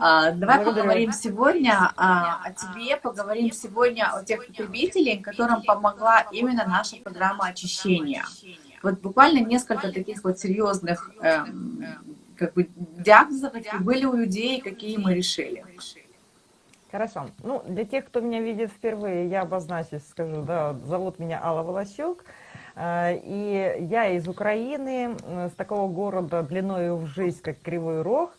А, давай Благодарю. поговорим сегодня а, о тебе, поговорим сегодня о тех потребителей, которым помогла именно наша программа очищения. Вот буквально несколько таких вот серьезных эм, как бы диагнозов были у людей, какие мы решили. Хорошо. Ну, для тех, кто меня видит впервые, я обозначусь, скажу, да, зовут меня Алла Волощук, э, и я из Украины, с такого города длиною в жизнь, как Кривой Рог, э,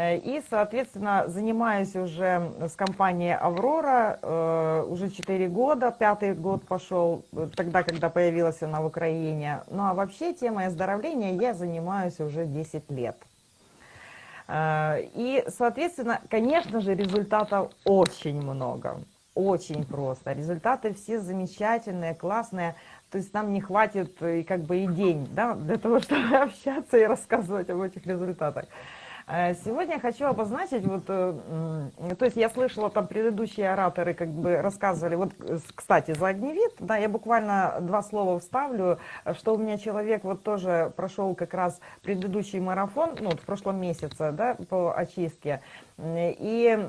и, соответственно, занимаюсь уже с компанией «Аврора» э, уже 4 года, пятый год пошел, тогда, когда появилась она в Украине. Ну, а вообще темой оздоровления я занимаюсь уже 10 лет. Э, и, соответственно, конечно же, результатов очень много, очень просто. Результаты все замечательные, классные. То есть нам не хватит и как бы и день да, для того, чтобы общаться и рассказывать об этих результатах. Э, сегодня я хочу обозначить, вот, э, то есть я слышала, там предыдущие ораторы как бы рассказывали, вот, кстати, за огневид, да, я буквально два слова вставлю, что у меня человек вот тоже прошел как раз предыдущий марафон, ну, вот в прошлом месяце, да, по очистке, и Э,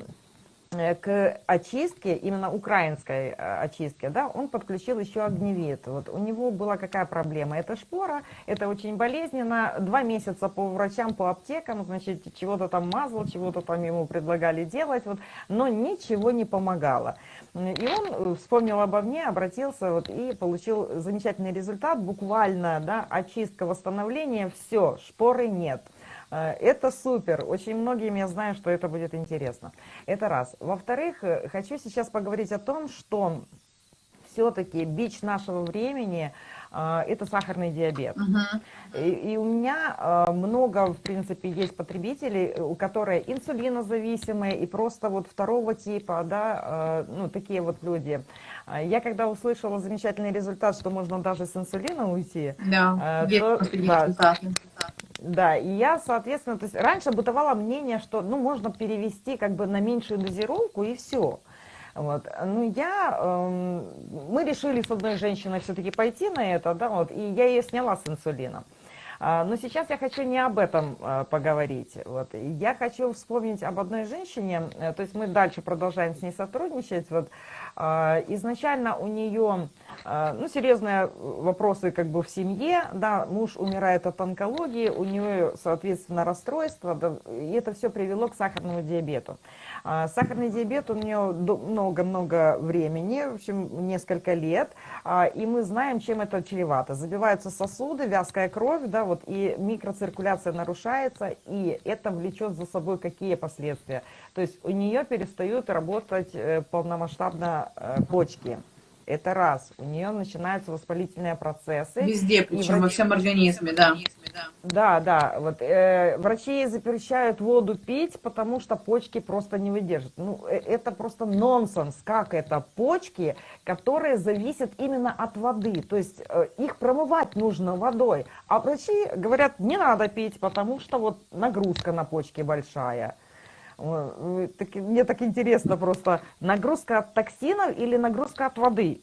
к очистке, именно украинской э, очистке, да, он подключил еще огневид. Вот у него была какая проблема? Это шпора, это очень болезненно. Два месяца по врачам, по аптекам, значит, чего-то там мазал, чего-то там ему предлагали делать, вот, но ничего не помогало. И он вспомнил обо мне, обратился вот, и получил замечательный результат, буквально, да, очистка, восстановление, все, шпоры нет. Э, это супер. Очень многим я знаю, что это будет интересно. Это раз. Во-вторых, э, хочу сейчас поговорить о том, что все-таки бич нашего времени э, это сахарный диабет. Uh -huh. и, и у меня э, много, в принципе, есть потребителей, у которых инсулинозависимые и просто вот второго типа, да, э, ну, такие вот люди. Я когда услышала замечательный результат, что можно даже с инсулина уйти, да, э, то, да, да, и я, соответственно, то есть раньше бытовало мнение, что, ну, можно перевести как бы на меньшую дозировку и все. Вот. Ну, я, э, мы решили с одной женщиной все-таки пойти на это, да, вот, и я ее сняла с инсулином. А, но сейчас я хочу не об этом а, поговорить. Вот. Я хочу вспомнить об одной женщине, э, то есть мы дальше продолжаем с ней сотрудничать. Вот. А, изначально у нее ну, серьезные вопросы как бы в семье, да, муж умирает от онкологии, у нее, соответственно, расстройство, да, и это все привело к сахарному диабету. Сахарный диабет у нее много-много времени, в общем, несколько лет, и мы знаем, чем это чревато. Забиваются сосуды, вязкая кровь, да, вот, и микроциркуляция нарушается, и это влечет за собой какие последствия. То есть у нее перестают работать э, полномасштабно э, почки. Это раз. У нее начинаются воспалительные процессы. Везде, причем врач... во всем организме, да. Да, да. Вот, э, врачи запрещают воду пить, потому что почки просто не выдержат. Ну, э, это просто нонсенс. Как это? Почки, которые зависят именно от воды. То есть э, их промывать нужно водой. А врачи говорят, не надо пить, потому что вот нагрузка на почки большая. Так, мне так интересно просто, нагрузка от токсинов или нагрузка от воды?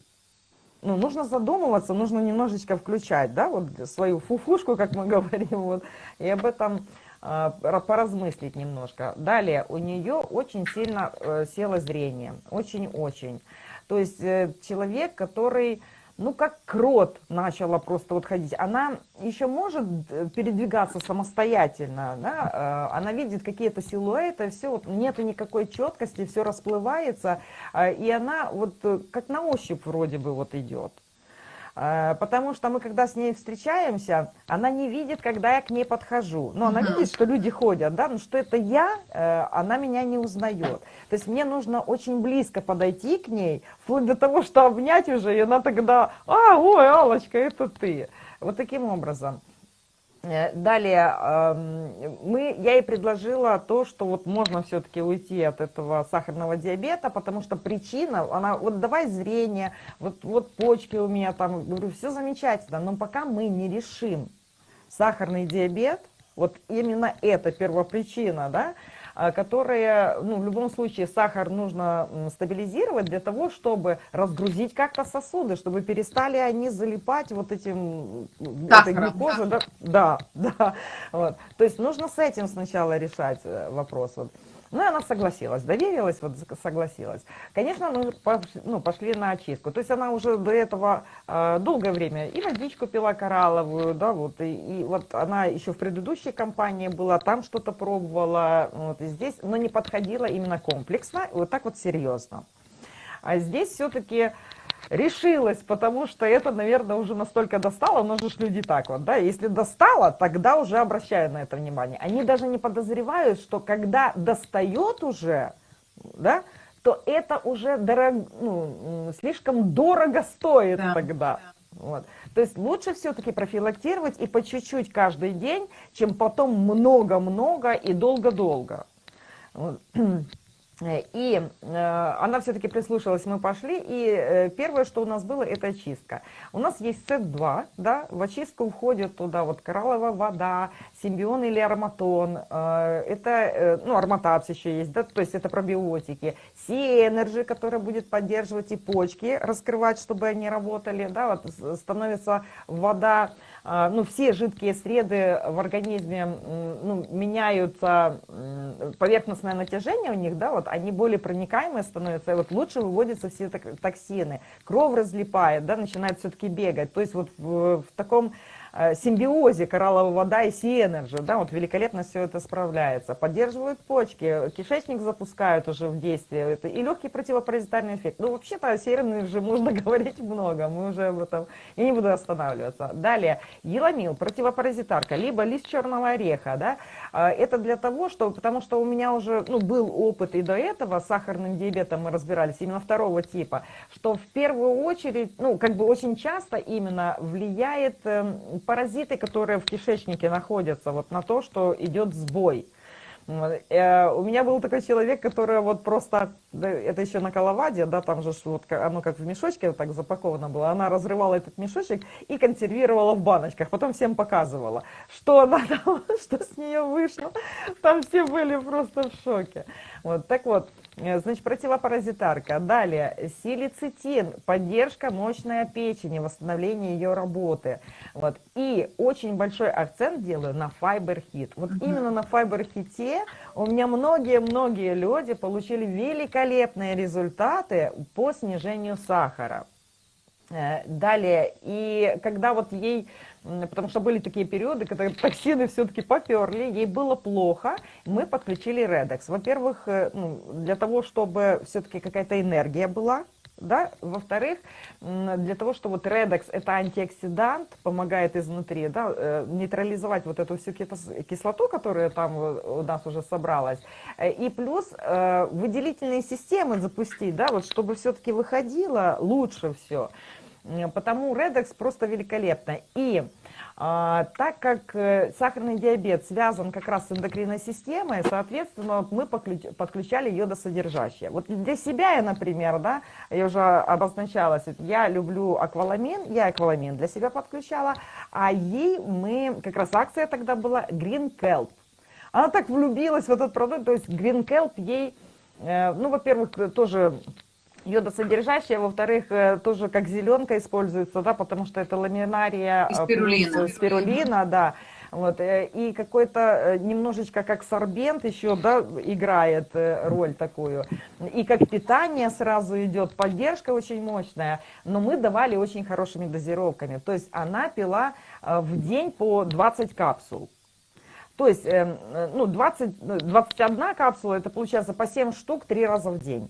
Ну, нужно задумываться, нужно немножечко включать, да, вот свою фуфушку, как мы говорим, вот, и об этом э, поразмыслить немножко. Далее, у нее очень сильно э, село зрение, очень-очень. То есть э, человек, который ну, как крот начала просто вот ходить. Она еще может э, передвигаться самостоятельно, да? Э, она видит какие-то силуэты, все, вот нету никакой четкости, все расплывается, э, и она вот как на ощупь вроде бы вот идет. Э, потому что мы, когда с ней встречаемся, она не видит, когда я к ней подхожу. Но она видит, что люди ходят, да, но что это я, э, она меня не узнает. То есть мне нужно очень близко подойти к ней, вплоть до того, что обнять уже, и она тогда, а, ой, Аллочка, это ты. Вот таким образом. Э, далее, мы, я ей предложила то, что вот можно все-таки уйти от этого сахарного диабета, потому что причина, она, вот давай зрение, вот, вот почки у меня там, говорю, все замечательно, но пока мы не решим сахарный диабет, вот именно это первопричина, да, которые, ну, в любом случае, сахар нужно стабилизировать для того, чтобы разгрузить как-то сосуды, чтобы перестали они залипать вот этим, этой глюкозой. Да, да, да. Вот. То есть нужно с этим сначала решать э, вопрос. Вот. Ну, и она согласилась, доверилась, вот согласилась. Конечно, мы пошли, ну, пошли на очистку. То есть она уже до этого э, долгое время и водичку пила коралловую, да, вот, и, и вот она еще в предыдущей компании была, там что-то пробовала, вот, и здесь, но не подходила именно комплексно, вот так вот серьезно. А здесь все-таки решилась, потому что это, наверное, уже настолько достало, но же люди так вот, да, если достало, тогда уже обращаю на это внимание. Они даже не подозревают, что когда достает уже, да, то это уже дорог, ну, слишком дорого стоит да. тогда. Вот. То есть лучше все-таки профилактировать и по чуть-чуть каждый день, чем потом много-много и долго-долго. Вот. Э, и э, она все-таки прислушалась, мы пошли, и э, первое, что у нас было, это очистка. У нас есть сет 2, да, в очистку входит туда вот коралловая вода, симбион или ароматон, это, ну, ароматапс еще есть, да, то есть это пробиотики, Sea Energy, которая будет поддерживать и почки, раскрывать, чтобы они работали, да, вот становится вода, ну, все жидкие среды в организме ну, меняются, поверхностное натяжение у них, да, вот они более проникаемые становятся, и вот лучше выводятся все токсины, кровь разлипает, да, начинает все-таки бегать, то есть вот в, в таком симбиозе коралловая вода и Sea Energy, да, вот великолепно все это справляется. Поддерживают почки, кишечник запускают уже в действие, это и легкий противопаразитарный эффект. Ну, вообще-то о Sea Energy можно говорить много, мы уже об этом, я не буду останавливаться. Далее, еламил, противопаразитарка, либо лист черного ореха, да, э, это для того, что, потому что у меня уже, ну, был опыт и до этого, с сахарным диабетом мы разбирались, именно второго типа, что в первую очередь, ну, как бы очень часто именно влияет эм, паразиты, которые в кишечнике находятся, вот на то, что идет сбой. Э, у меня был такой человек, который вот просто, это еще на Калаваде, да, там же вот оно как в мешочке так запаковано было, она разрывала этот мешочек и консервировала в баночках, потом всем показывала, что она там, что с нее вышло, там все были просто в шоке. Вот, так вот, значит, противопаразитарка. Далее, силицитин, поддержка мощной печени, восстановление ее работы. Вот. И очень большой акцент делаю на файбер-хит. Вот именно на файбер-хите у меня многие-многие люди получили великолепные результаты по снижению сахара. Э, далее, и когда вот ей потому что были такие периоды, когда токсины все-таки поперли, ей было плохо, мы подключили Redex. Во-первых, э, ну, для того, чтобы все-таки какая-то энергия была, да, во-вторых, для того, чтобы вот Redex это антиоксидант, помогает изнутри, да, э, нейтрализовать вот эту всю кислоту, которая там у нас уже собралась, э, и плюс выделительные системы запустить, да, вот чтобы все-таки выходило лучше все. Потому Redex просто великолепно. И а, так как э, сахарный диабет связан как раз с эндокринной системой, соответственно, мы подключали йодосодержащее. Вот для себя я, например, да, я уже обозначалась, я люблю акваламин, я акваламин для себя подключала, а ей мы, как раз акция тогда была Green Kelp. Она так влюбилась в этот продукт, то есть Green Kelp ей, э, ну, во-первых, тоже йодосодержащая, во-вторых, э, тоже как зеленка используется, да, потому что это ламинария спирулина, спирулина да, вот, э, и какой-то э, немножечко как сорбент еще, да, играет роль такую, и как питание сразу идет, поддержка очень мощная, но мы давали очень хорошими дозировками, то есть она пила в день по 20 капсул, то есть, ну, 20, 21 капсула, это получается по 7 штук 3 раза в день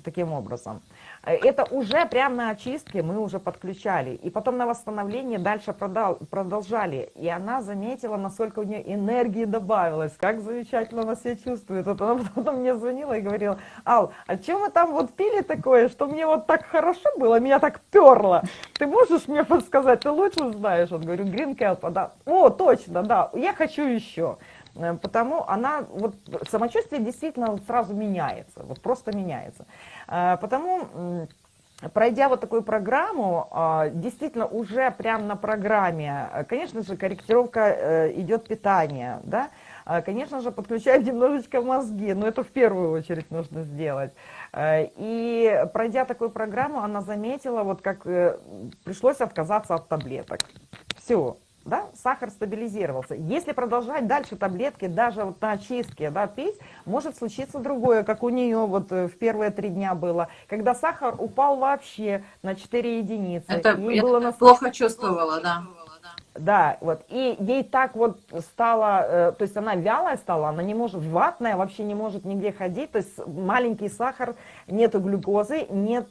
таким образом. Э, это уже прямо на очистке мы уже подключали. И потом на восстановление дальше продолжали. И она заметила, насколько у нее энергии добавилось, как замечательно она себя чувствует. Вот она потом мне звонила и говорила, Ал, а чем вы там вот пили такое, что мне вот так хорошо было, меня так перло. Ты можешь мне подсказать, ты лучше знаешь? Он говорю, Green Kelp, да. О, точно, да, я хочу еще. Э, потому она, вот самочувствие действительно сразу меняется, вот просто меняется. Э, потому пройдя вот такую программу, э, действительно уже прямо на программе, конечно же, корректировка идет питания, да, конечно же, подключаем немножечко мозги, но это в первую очередь нужно сделать. И пройдя такую программу, она заметила, вот как пришлось отказаться от таблеток. Все, да, сахар стабилизировался. Если продолжать дальше таблетки, даже вот на очистке, да, пить, может случиться другое, как у нее вот э, в первые три дня было, когда сахар упал вообще на 4 единицы. Это я было на... плохо чувствовала, да. Да, вот, и ей так вот стало, э, то есть она вялая стала, она не может, ватная, вообще не может нигде ходить, то есть маленький сахар, нету глюкозы, нет...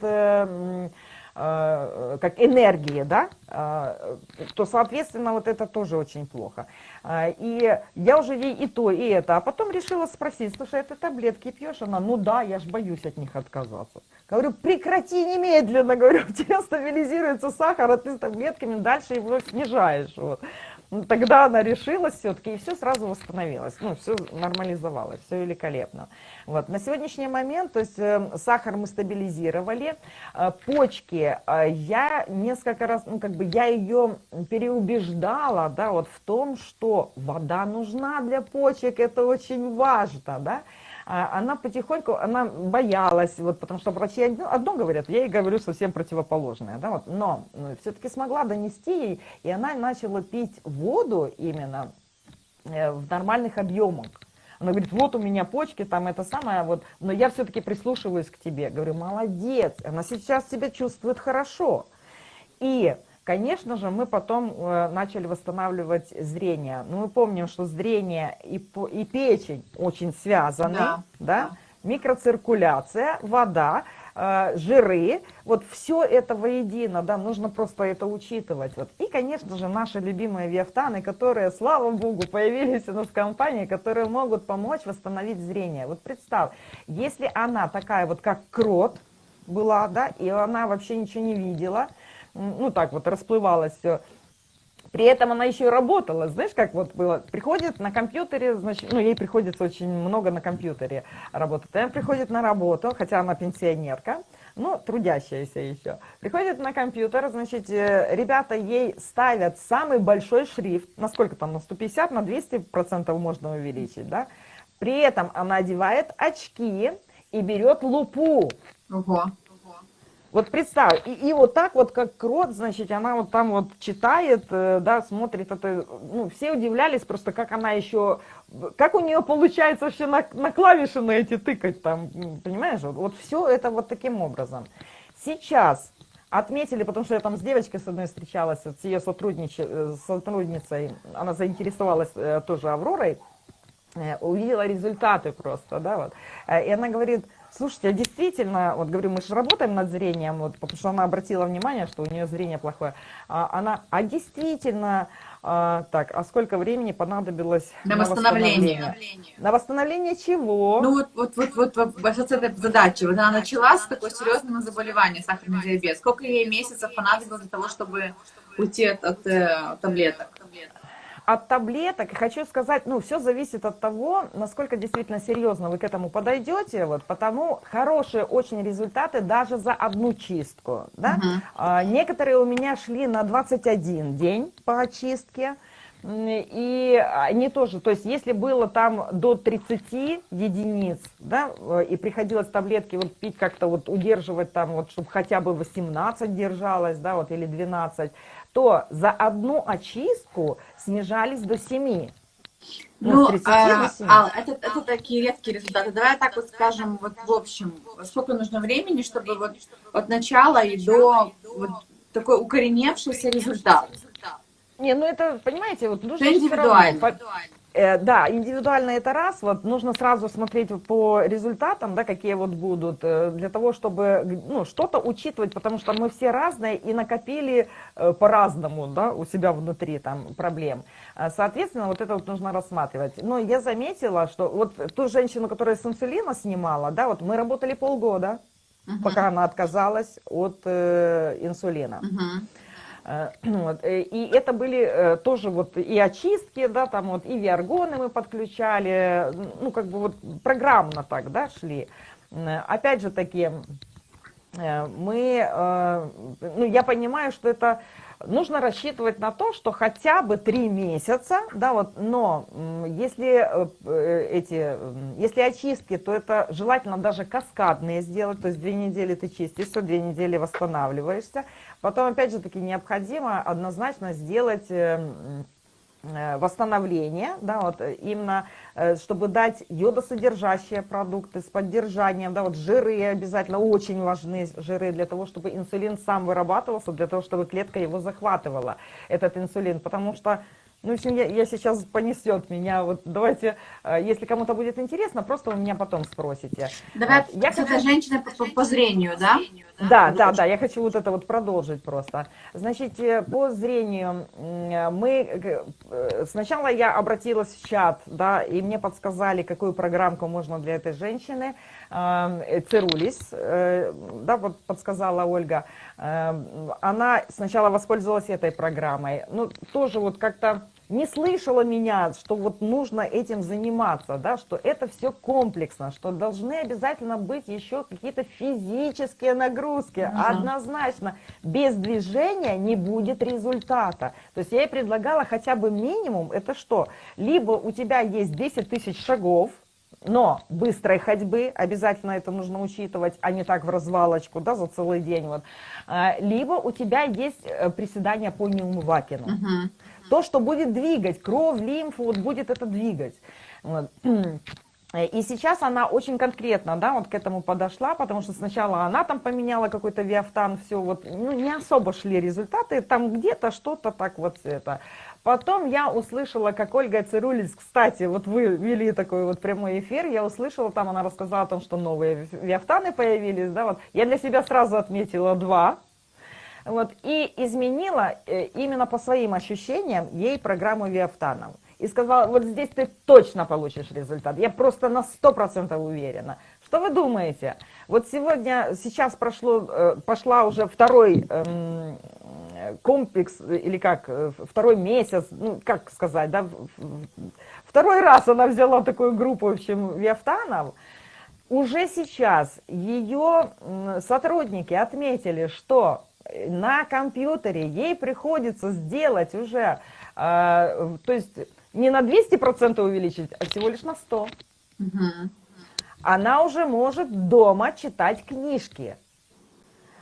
Э, как энергии, да, э, то, соответственно, вот это тоже очень плохо. Э, и я уже ей и то, и это, а потом решила спросить, слушай, это таблетки пьешь? Она, ну да, я ж боюсь от них отказаться. Говорю, прекрати немедленно, говорю, у тебя стабилизируется сахар, а ты с таблетками дальше его снижаешь. Вот. Ну, тогда она решилась все-таки, и все сразу восстановилось, ну, все нормализовалось, все великолепно. Вот. На сегодняшний момент, то есть э, сахар мы стабилизировали, э, почки, э, я несколько раз, ну, как бы я ее переубеждала, да, вот в том, что вода нужна для почек, это очень важно, да, она потихоньку, она боялась, вот, потому что врачи одно, одно говорят, я ей говорю совсем противоположное, да, вот, но ну, все-таки смогла донести ей, и она начала пить воду именно э, в нормальных объемах. Она говорит, вот у меня почки, там это самое, вот, но я все-таки прислушиваюсь к тебе. Говорю, молодец, она сейчас себя чувствует хорошо. И Конечно же, мы потом э, начали восстанавливать зрение. Ну, мы помним, что зрение и, и печень очень связаны, да, да? микроциркуляция, вода, э, жиры, вот все это воедино, да, нужно просто это учитывать. Вот. И, конечно же, наши любимые виафтаны, которые, слава богу, появились у нас в компании, которые могут помочь восстановить зрение. Вот представь, если она такая вот, как крот была, да, и она вообще ничего не видела, ну так вот расплывалось все. При этом она еще и работала, знаешь, как вот было, приходит на компьютере, значит, ну, ей приходится очень много на компьютере работать. Она приходит на работу, хотя она пенсионерка, ну, трудящаяся еще. Приходит на компьютер, значит, э, ребята ей ставят самый большой шрифт, насколько там, на 150, на 200 процентов можно увеличить, да. При этом она одевает очки и берет лупу. Ого. Вот представь, и, и вот так вот, как крот, значит, она вот там вот читает, э, да, смотрит это, ну, все удивлялись просто, как она еще, как у нее получается вообще на, на клавиши на эти тыкать там, понимаешь, вот, вот все это вот таким образом. Сейчас отметили, потому что я там с девочкой с одной встречалась, с ее э, сотрудницей, она заинтересовалась э, тоже Авророй, увидела результаты просто, да, вот, и она говорит, Слушайте, а действительно, вот говорю, мы же работаем над зрением, вот, потому что она обратила внимание, что у нее зрение плохое. А, она, а действительно, а, так, а сколько времени понадобилось на, на восстановление? восстановление? На восстановление чего? Ну вот, вот, вот, вот, вот, вот с этой задачей. Вот она начала с такой серьезного заболевания, сахарный диабет. Сколько ей месяцев понадобилось для того, чтобы уйти от, от, от э, таблеток? От таблеток, хочу сказать, ну, все зависит от того, насколько действительно серьезно вы к этому подойдете, вот, потому хорошие очень результаты даже за одну чистку, да. -huh. а, некоторые у меня шли на 21 день по очистке, и они тоже, то есть если было там до 30 единиц, да, и приходилось таблетки вот пить как-то вот удерживать там вот, чтобы хотя бы 18 держалось, да, вот, или 12, то за одну очистку снижались до 7. Ну, ну а, а, это, это такие редкие результаты. Давай так вот скажем, вот в общем, сколько нужно времени, чтобы вот от начала и до вот такой укореневшийся результат? Не, ну это, понимаете, вот нужно индивидуально. Э, да, индивидуально это раз, вот нужно сразу смотреть по результатам, да, какие вот будут, э, для того, чтобы, ну, что-то учитывать, потому что мы все разные и накопили э, по-разному, да, у себя внутри там проблем. Соответственно, вот это вот нужно рассматривать. Но я заметила, что вот ту женщину, которая с инсулина снимала, да, вот мы работали полгода, uh -huh. пока она отказалась от э, инсулина. Uh -huh. Э, вот. Э, и это были э, тоже вот и очистки, да, там вот и виаргоны мы подключали, ну как бы вот программно так, да, шли. Опять же таки, мы, ну я понимаю, что это нужно рассчитывать на то, что хотя бы три месяца, да, вот, но если э, эти, если очистки, то это желательно даже каскадные сделать, то есть две недели ты чистишься, две недели восстанавливаешься, потом опять же таки необходимо однозначно сделать эм, Э, восстановление, да, вот именно, э, чтобы дать йодосодержащие продукты с поддержанием, да, вот жиры обязательно очень важны, жиры для того, чтобы инсулин сам вырабатывался, для того, чтобы клетка его захватывала, этот инсулин, потому что ну, в общем, я, я сейчас понесет меня. Вот давайте, э, если кому-то будет интересно, просто у меня потом спросите. Давай, я этой женщиной по, по, по зрению, да? Да, да, да, я хочу вот это вот продолжить просто. Значит, э, по зрению мы... Э, сначала я обратилась в чат, да, и мне подсказали, какую программку можно для этой женщины. Цирулис, да, вот подсказала Ольга. Она сначала воспользовалась этой программой. Ну, тоже вот как-то не слышала меня, что вот нужно этим заниматься, да, что это все комплексно, что должны обязательно быть еще какие-то физические нагрузки. Угу. Однозначно, без движения не будет результата. То есть я ей предлагала хотя бы минимум, это что? Либо у тебя есть 10 тысяч шагов, но быстрой ходьбы, обязательно это нужно учитывать, а не так в развалочку, да, за целый день. Вот. А, либо у тебя есть э, приседания по неумывакину. Угу. То, что будет двигать кровь, лимфу, вот будет это двигать. Вот. И сейчас она очень конкретно, да, вот к этому подошла, потому что сначала она там поменяла какой-то виафтан, все, вот, ну, не особо шли результаты, там где-то что-то так вот это. Потом я услышала, как Ольга Цирулис, кстати, вот вы вели такой вот прямой эфир, я услышала, там она рассказала о том, что новые виафтаны появились, да, вот. Я для себя сразу отметила два, вот, и изменила э, именно по своим ощущениям ей программу Виафтаном. И сказала, вот здесь ты точно получишь результат. Я просто на 100% уверена. Что вы думаете? Вот сегодня, сейчас прошло, э, пошла уже второй эм, комплекс, или как, э, второй месяц, ну, как сказать, да, второй раз она взяла такую группу, в общем, Виафтанов. Уже сейчас ее сотрудники отметили, что на компьютере ей приходится сделать уже, э, то есть не на 200% увеличить, а всего лишь на 100%. Угу. Она уже может дома читать книжки.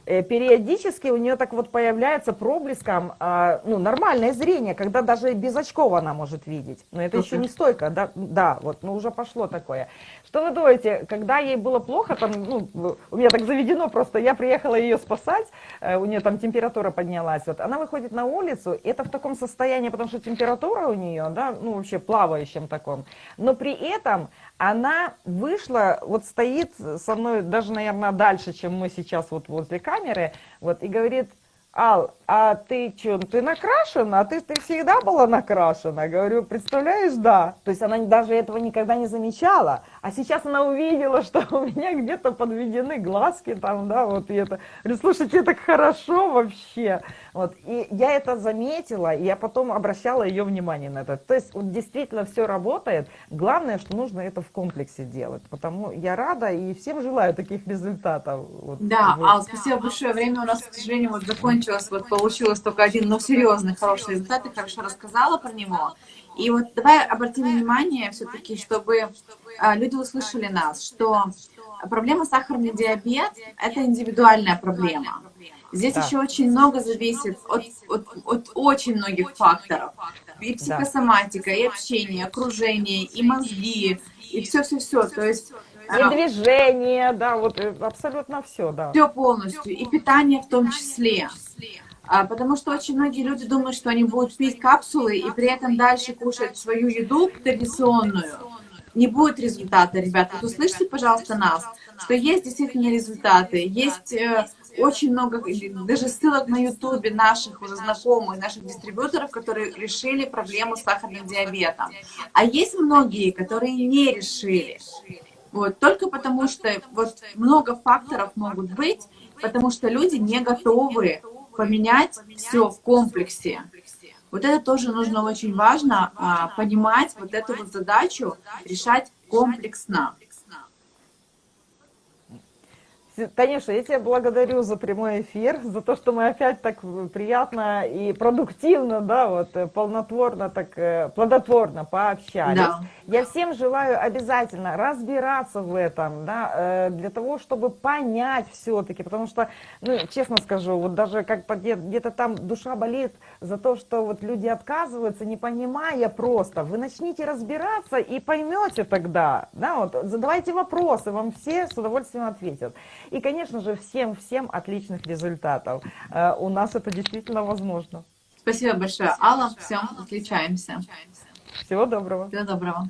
Э, периодически у нее так вот появляется проблеском а, ну, нормальное зрение, когда даже без очков она может видеть. Но это еще не стойко, да, да, вот, ну уже пошло такое. Что вы думаете, когда ей было плохо, там, ну, у меня так заведено просто, я приехала ее спасать, э, у нее там температура поднялась, вот, она выходит на улицу, это в таком состоянии, потому что температура у нее, да, ну вообще плавающем таком, но при этом она вышла, вот стоит со мной даже, наверное, дальше, чем мы сейчас вот возле камеры, вот, и говорит, Ал, а ты что, ты накрашена? А ты, ты всегда была накрашена? Говорю, представляешь, да. То есть она даже этого никогда не замечала. А сейчас она увидела, что у меня где-то подведены глазки там, да, вот и это. Говорю, слушайте, так хорошо вообще. Вот, и я это заметила, и я потом обращала ее внимание на это. То есть вот действительно все работает. Главное, что нужно это в комплексе делать. Потому я рада и всем желаю таких результатов. Вот, да, вот. Ал, спасибо большое. Время у нас, к сожалению, вот закончилось. Вот получилось только один, но серьезный, хороший результат. Ты хорошо рассказала про него. И вот давай обратим внимание все-таки, чтобы а, люди услышали нас, что проблема сахарный диабет – это индивидуальная проблема. Здесь да. еще очень много зависит от, от, от очень многих факторов. И психосоматика, и общение, и окружение, и мозги, и все-все-все. То есть и а, движение, да, вот э, абсолютно все, да. Все полностью, и питание в том числе. А, потому что очень многие люди думают, что они будут пить капсулы и при этом дальше кушать свою еду традиционную. Не будет результата, ребята. Вот услышьте, пожалуйста, нас, что есть действительно результаты, есть э, очень много, даже ссылок на ютубе наших уже знакомых, наших дистрибьюторов, которые решили проблему с сахарным диабетом. А есть многие, которые не решили. Вот, только потому что вот много факторов могут быть, потому что люди не готовы поменять все в комплексе. Вот это тоже нужно очень важно а, понимать, вот эту вот задачу решать комплексно. Танюша, я тебя благодарю за прямой эфир, за то, что мы опять так приятно и продуктивно, да, вот, э, полнотворно, так, э, плодотворно пообщались. Да. Я всем желаю обязательно разбираться в этом, да, э, для того, чтобы понять все-таки, потому что, ну, честно скажу, вот даже как где-то там душа болит за то, что вот люди отказываются, не понимая просто. Вы начните разбираться и поймете тогда, да, вот, задавайте вопросы, вам все с удовольствием ответят. И, конечно же, всем-всем отличных результатов. Э, у нас это действительно возможно. Спасибо большое, Алла. Всем отличаемся. Всего доброго. Всего доброго.